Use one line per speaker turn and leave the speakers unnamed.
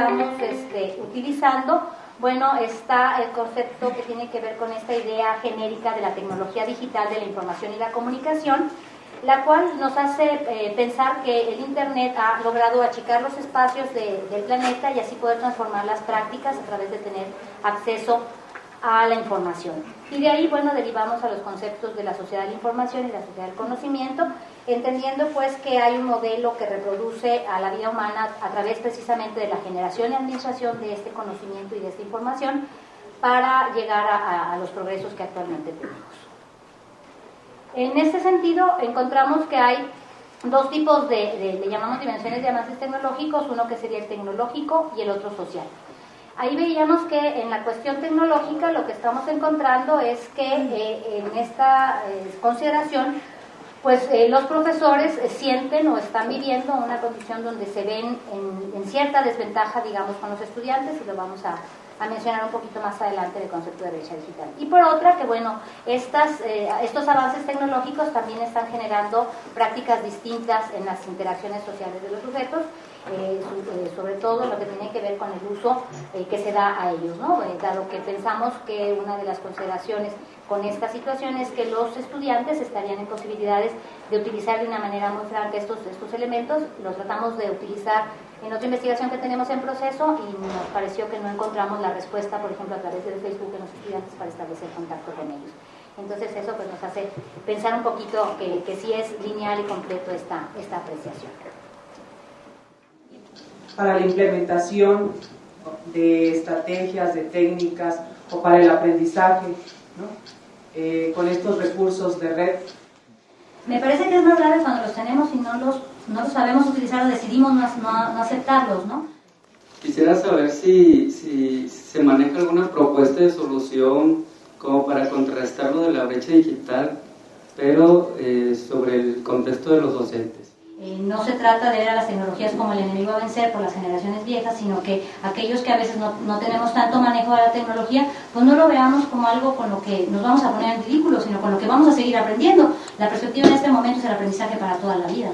estamos este, utilizando, bueno, está el concepto que tiene que ver con esta idea genérica de la tecnología digital de la información y la comunicación, la cual nos hace eh, pensar que el Internet ha logrado achicar los espacios del planeta y así poder transformar las prácticas a través de tener acceso a la información. Y de ahí, bueno, derivamos a los conceptos de la sociedad de la información y la sociedad del conocimiento, entendiendo pues que hay un modelo que reproduce a la vida humana a través precisamente de la generación y administración de este conocimiento y de esta información para llegar a los progresos que actualmente tenemos. En este sentido, encontramos que hay dos tipos de, le llamamos dimensiones de avances tecnológicos, uno que sería el tecnológico y el otro social. Ahí veíamos que en la cuestión tecnológica lo que estamos encontrando es que eh, en esta eh, consideración, pues eh, los profesores sienten o están viviendo una condición donde se ven en, cierta desventaja, digamos, con los estudiantes, y lo vamos a, mencionar un poquito más adelante el concepto de brecha digital. Y por otra, que bueno, estos avances tecnológicos también están generando prácticas distintas en las interacciones sociales de los sujetos, eh, eh, sobre todo lo que tiene que ver con el uso que se da a ellos, ¿no? dado que pensamos que una de las consideraciones con esta situación es que los estudiantes estarían en posibilidades de utilizar de una manera muy franca estos, estos elementos, los tratamos de utilizar en otra investigación que tenemos en proceso y nos pareció que no encontramos la respuesta, por ejemplo, a través de Facebook en los estudiantes para establecer contacto con ellos. Entonces eso pues nos hace pensar un poquito que, que sí es lineal y completo esta, esta apreciación.
Para la implementación de estrategias, de técnicas o para el aprendizaje, ¿no? eh, con estos recursos de red.
Me parece que es más grave cuando los tenemos y no los no lo sabemos utilizar o decidimos no, no, aceptarlos, ¿no?
Quisiera saber si, si, se maneja alguna propuesta de solución como para contrarrestar lo de la brecha digital, pero eh, sobre el contexto de los docentes.
Eh, no se trata de ver a las tecnologías como el enemigo a vencer por las generaciones viejas, sino que aquellos que a veces no, no, tenemos tanto manejo de la tecnología, pues no lo veamos como algo con lo que nos vamos a poner en ridículo, sino con lo que vamos a seguir aprendiendo. La perspectiva en este momento es el aprendizaje para toda la vida.